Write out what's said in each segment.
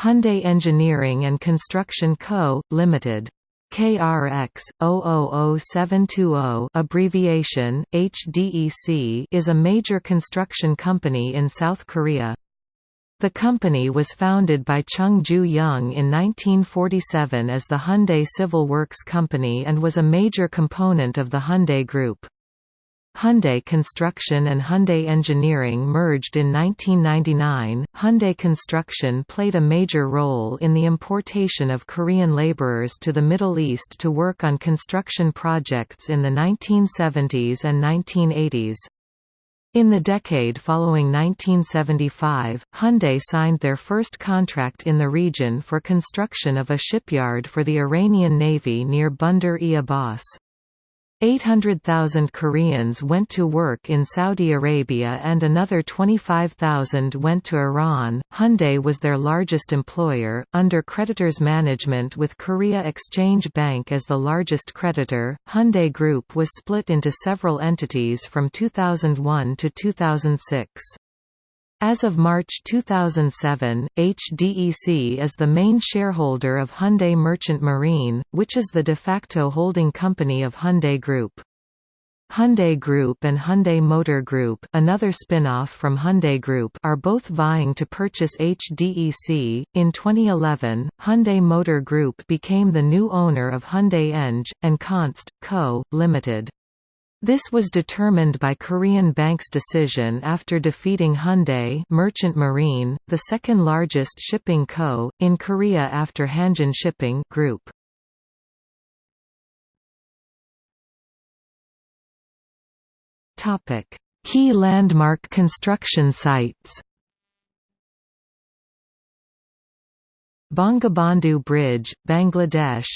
Hyundai Engineering and Construction Co., Ltd. KRX 000720 abbreviation HDEC is a major construction company in South Korea. The company was founded by Chung Ju-young in 1947 as the Hyundai Civil Works Company and was a major component of the Hyundai Group. Hyundai Construction and Hyundai Engineering merged in 1999. Hyundai Construction played a major role in the importation of Korean laborers to the Middle East to work on construction projects in the 1970s and 1980s. In the decade following 1975, Hyundai signed their first contract in the region for construction of a shipyard for the Iranian Navy near Bandar-e Abbas. 800,000 Koreans went to work in Saudi Arabia and another 25,000 went to Iran. Hyundai was their largest employer, under creditors management with Korea Exchange Bank as the largest creditor. Hyundai Group was split into several entities from 2001 to 2006. As of March 2007, HDEC is the main shareholder of Hyundai Merchant Marine, which is the de facto holding company of Hyundai Group. Hyundai Group and Hyundai Motor Group another spin-off from Hyundai Group are both vying to purchase HDEC. In 2011, Hyundai Motor Group became the new owner of Hyundai Eng, and Const. Co., Limited. This was determined by Korean Bank's decision after defeating Hyundai Merchant Marine, the second largest shipping co. in Korea after Hanjin Shipping Group. Topic: Key landmark construction sites Bangabandhu Bridge, Bangladesh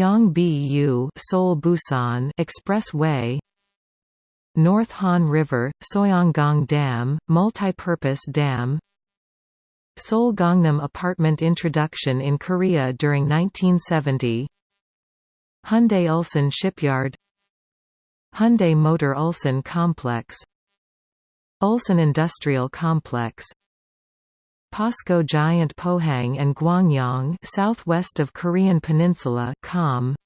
Gyeongbu Seoul Busan Expressway North Han River, Soyanggang Dam, multi-purpose dam Seoul Gangnam apartment introduction in Korea during 1970 Hyundai Ulsan Shipyard Hyundai Motor Ulsan Complex Ulsan Industrial Complex POSCO Giant Pohang and Gwangyang southwest of Korean Peninsula Com.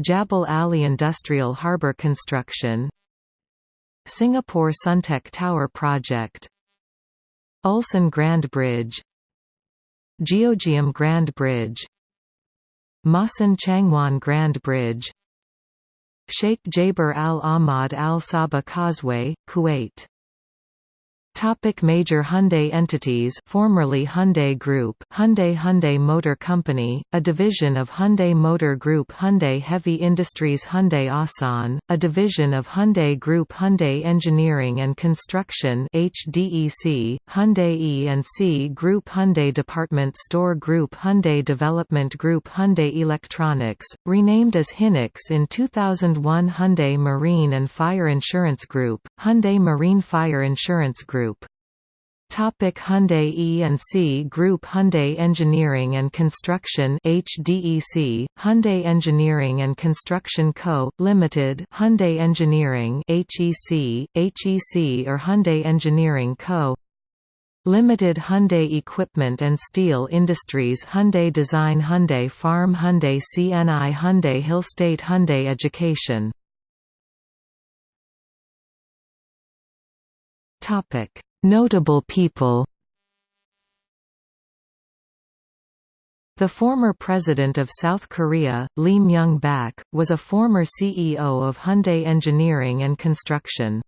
Jabal Ali Industrial Harbour Construction. Singapore Suntec Tower Project. Ulsan Grand Bridge. Geogium Grand Bridge. Masan Changwon Grand Bridge. Sheikh Jaber Al Ahmad Al Sabah Causeway, Kuwait Topic major Hyundai entities formerly Hyundai Group Hyundai Hyundai Motor Company, a division of Hyundai Motor Group Hyundai Heavy Industries Hyundai Asan, a division of Hyundai Group Hyundai Engineering and Construction HDEC, Hyundai E&C Group Hyundai Department Store Group Hyundai Development Group Hyundai Electronics, renamed as Hynix in 2001 Hyundai Marine and Fire Insurance Group, Hyundai Marine Fire Insurance Group Topic Hyundai E&C Group Hyundai Engineering and Construction HDEC, Hyundai Engineering and Construction Co., Limited Hyundai Engineering HEC, HEC or Hyundai Engineering Co. Limited Hyundai Equipment and Steel Industries Hyundai Design Hyundai Farm Hyundai CNI Hyundai Hillstate Hyundai Education Notable people The former president of South Korea, Lee Myung-bak, was a former CEO of Hyundai Engineering and Construction.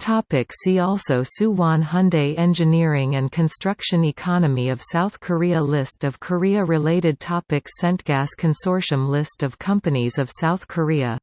Topic see also Suwon Hyundai Engineering and Construction Economy of South Korea List of Korea-related topics Centgas Consortium List of companies of South Korea